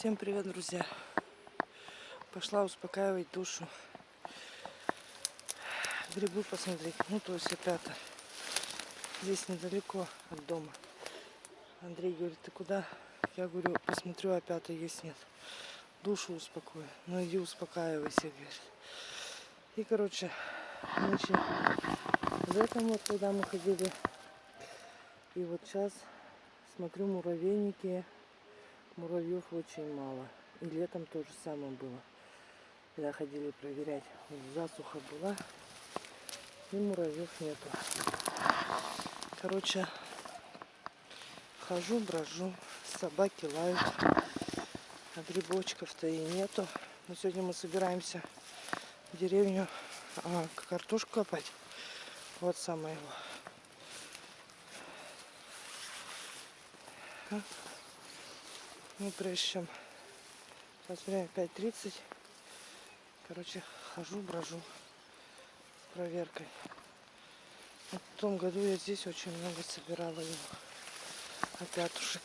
Всем привет, друзья! Пошла успокаивать душу. Грибы посмотреть. Ну, то есть опята. Здесь недалеко от дома. Андрей говорит, ты куда? Я говорю, посмотрю, опята есть, нет. Душу успокою. Ну, иди успокаивайся, говорит. И, короче, ночью в этом вот, когда мы ходили. И вот сейчас смотрю муравейники муравьев очень мало. И летом то же самое было. Когда ходили проверять, засуха была, и муравьев нету. Короче, хожу, брожу, собаки лают, а грибочков-то и нету. Но сегодня мы собираемся в деревню а, картошку копать. Вот самое его. Ну, прежде чем... Сейчас время 5.30. Короче, хожу, брожу с проверкой. В том году я здесь очень много собирала его опятушек.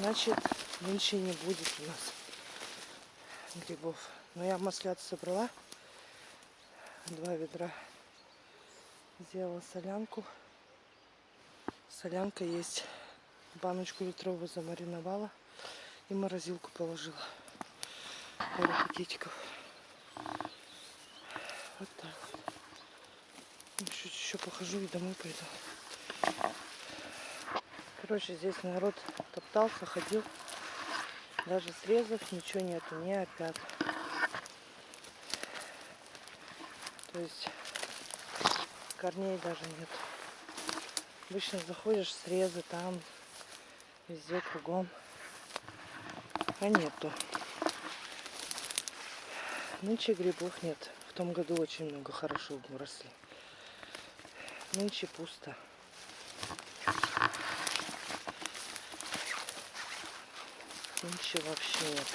Значит, нынче не будет у нас грибов. Но я маслят собрала. Два ведра. Сделала солянку. Солянка есть. Баночку литровую замариновала. И морозилку положила. Пару пакетиков. Вот так. Чуть еще похожу и домой пойду. Короче, здесь народ топтался, ходил. Даже срезов ничего нету, не опят. То есть корней даже нет. Обычно заходишь, срезы там, везде кругом. А нету. Нынче грибов нет. В том году очень много хорошо росли. Нынче пусто. Ничего вообще нет.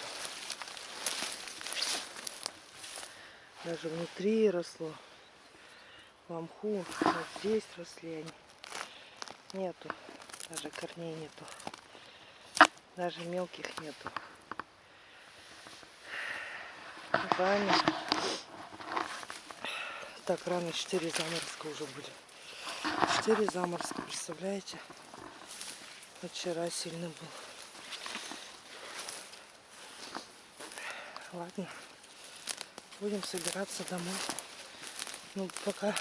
Даже внутри росло. В. Вот здесь росли они. Нету. Даже корней нету. Даже мелких нету. Рано. Так, рано 4 заморозка уже были. 4 заморозка, представляете? Вчера сильно был. Ладно. Будем собираться домой. Ну, пока...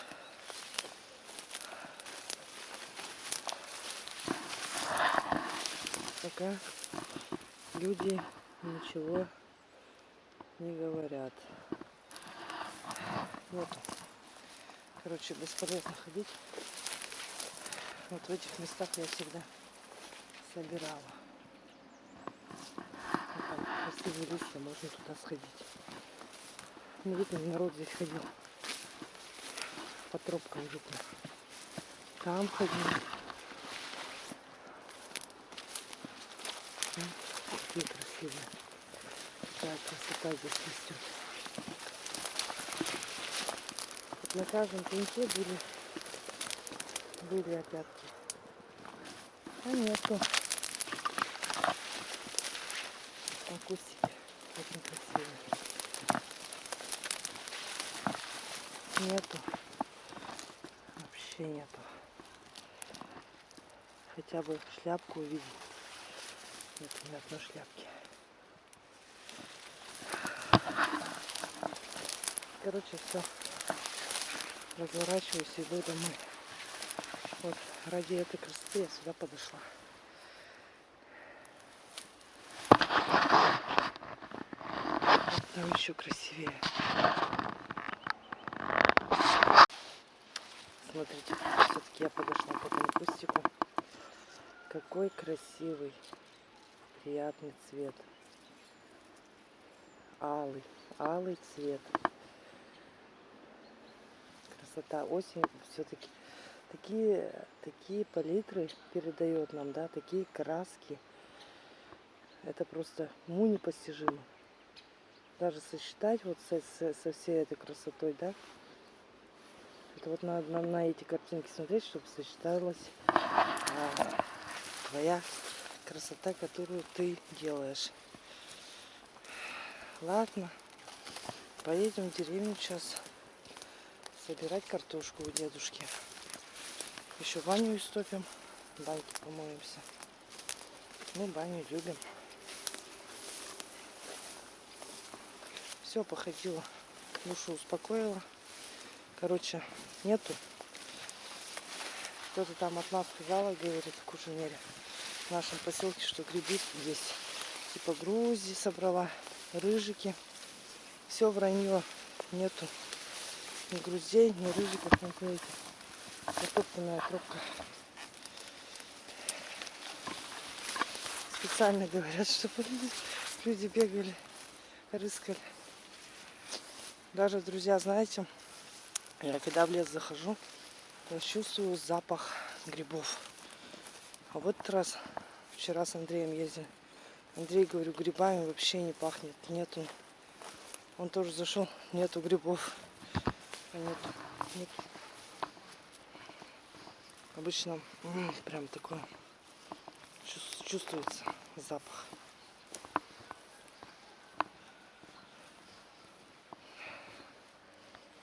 Пока люди ничего не говорят. Вот. Короче, бесполезно ходить. Вот в этих местах я всегда собирала красивые листья, можно туда сходить. Ну, видно, народ здесь ходил. По тропкам видно. Там ходил. Какие красивые. Такая красота здесь растет. Вот на каждом пеньке были, были опятки. А нету. Там кустики очень красивые. Нету. Вообще нету. Хотя бы шляпку увидеть. Нет, ни одной шляпки. Короче, все. Разворачиваюсь и иду домой. Вот ради этой красоты я сюда подошла. Там еще красивее. Смотрите, все-таки я подошла по этому кустику. Какой красивый, приятный цвет. Алый, алый цвет. красота. Осень все-таки такие, такие палитры передает нам, да, такие краски. Это просто уму непостижимо. Даже сосчитать вот со, со, со всей этой красотой, да. Это вот надо на, на эти картинки смотреть, чтобы сочеталась а, твоя красота, которую ты делаешь. Ладно, поедем в деревню сейчас собирать картошку у дедушки. Еще баню истопим, баньки помоемся. Мы баню любим. Все, походила, душу успокоила. Короче, нету. Кто-то там от нас сказала, говорит, в Кужемере, в нашем поселке, что грибы есть. Типа Грузии собрала, рыжики. Все вранье, нету ни грузей, ни рыжиков, ни эти. Затопленная трубка. Специально говорят, чтобы люди бегали, рыскали. Даже, друзья, знаете, я когда в лес захожу, чувствую запах грибов. А в этот раз, вчера с Андреем ездили, Андрей, говорю, грибами вообще не пахнет, нету. Он тоже зашел, нету грибов. Нету, нету. Обычно м, прям такой чувствуется запах.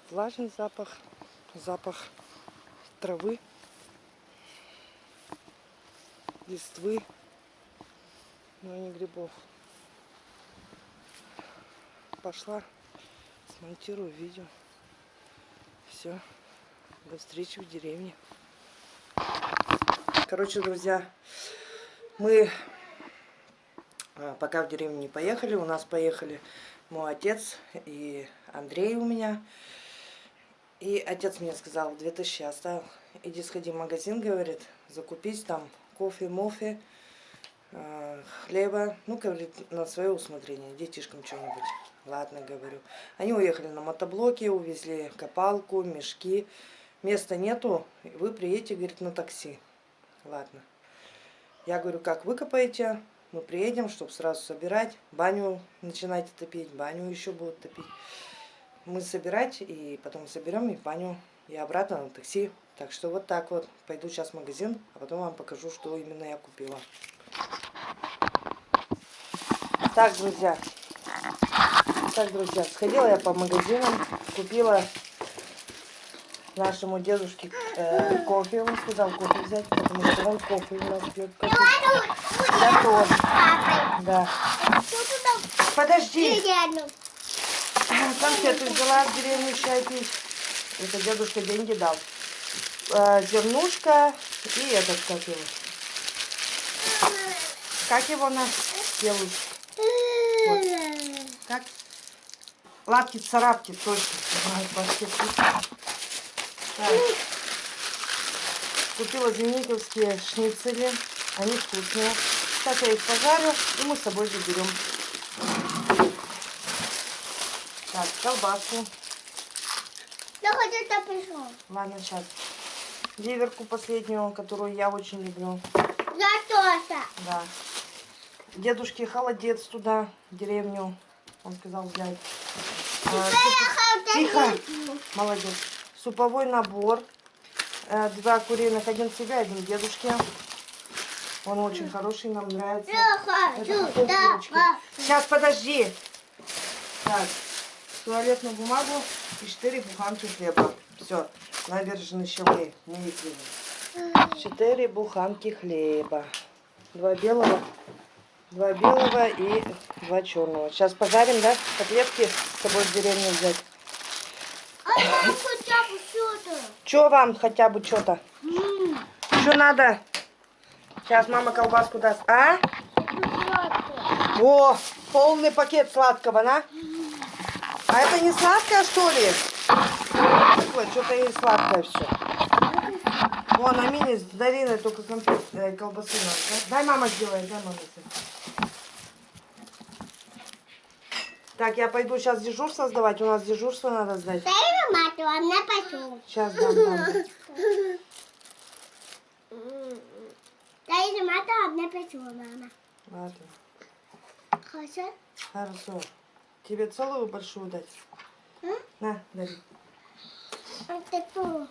Влажный запах, запах травы, листвы, но не грибов. Пошла, смонтирую видео. Все, до встречи в деревне. Короче, друзья, мы а, пока в деревню не поехали. У нас поехали мой отец и Андрей у меня. И отец мне сказал, 2000 оставил. Иди сходи в магазин, говорит, закупить там кофе, мофе, э, хлеба. Ну, говорит, на свое усмотрение, детишкам что-нибудь. Ладно, говорю. Они уехали на мотоблоке, увезли копалку, мешки. Места нету, вы приедете, говорит, на такси. Ладно. Я говорю, как выкопаете, мы приедем, чтобы сразу собирать. Баню начинайте топить, баню еще будут топить мы собирать, и потом соберем и баню, и обратно на такси. Так что вот так вот. Пойду сейчас в магазин, а потом вам покажу, что именно я купила. Так, друзья. Так, друзья, сходила я по магазинам, купила нашему дедушке э, кофе. Он сказал кофе взять, потому что он кофе у нас пьет. Кофе. Я тоже. Да. Подожди конфеты взяла в деревню чай пить. Это дедушка деньги дал. Э, зернушка и этот, как его. Как его на делают? Вот. Как? Лапки царапки точно. Купила зениковские шницели. Они вкусные. Сейчас я их пожарю и мы с собой заберем. Так, колбаску. Я хочу пришел. Ладно, сейчас. Ливерку последнюю, которую я очень люблю. Я тоже. Да. Дедушке холодец туда, в деревню. Он сказал взять. А, суп... Тихо. Молодец. Суповой набор. Э, два куриных, один себе, один дедушке. Он очень хороший, нам нравится. Это Сейчас, подожди. Так, туалетную бумагу и 4 буханки хлеба. Все, набережные щелы, не видели. 4 буханки хлеба. Два белого, два белого и два черного. Сейчас пожарим, да, котлетки с собой в деревню взять. А нам хотя бы что-то. Че вам хотя бы что-то? Что надо? Сейчас мама колбаску даст. А? О, полный пакет сладкого, на? А это не сладкое, что ли? Что-то и сладкое все. Вон, а мини с Дариной только конфет, э, колбасы надо. Дай мама сделает, дай мама. Так, я пойду сейчас дежурство сдавать. У нас дежурство надо сдать. Дай мату, а мне пошел. Сейчас дам, дам. Дай мату, а мне пошел, мама. Ладно. Хорошо? Хорошо. Тебе целую большую дать? М? На, дари. То.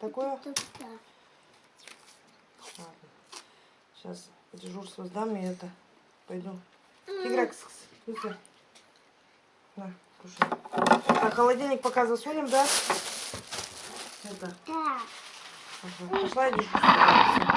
Такую? Да. Ладно. Сейчас дежурство сдам и это. Пойду. Игра, кс -кс. Быстро. На, кушай. Так, холодильник пока засунем, да? Это. Да. Ага. Пошла дежурство.